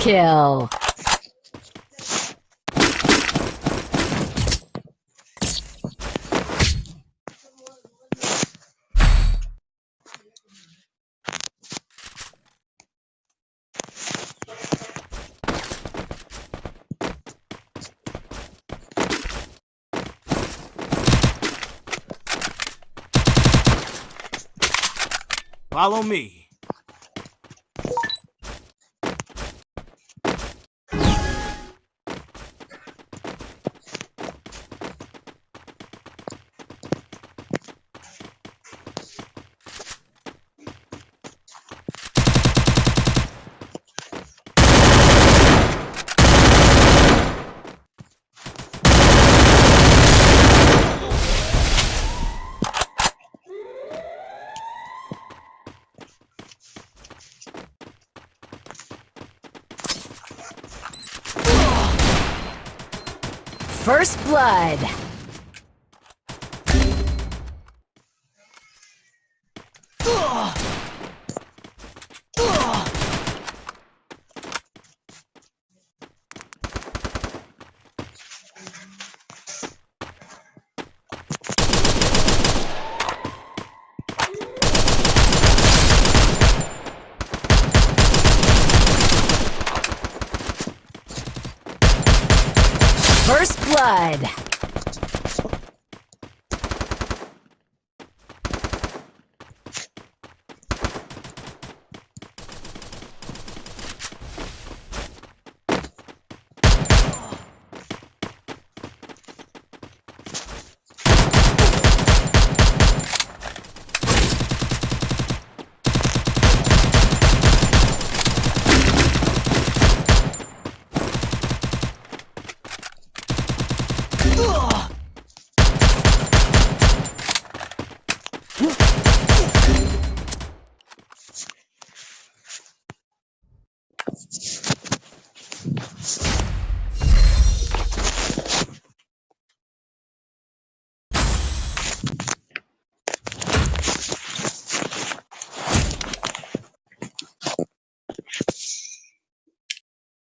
kill. Follow me. First blood. First blood. you